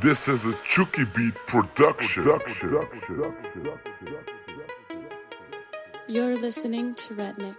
This is a Chucky Beat production. You're listening to Redneck.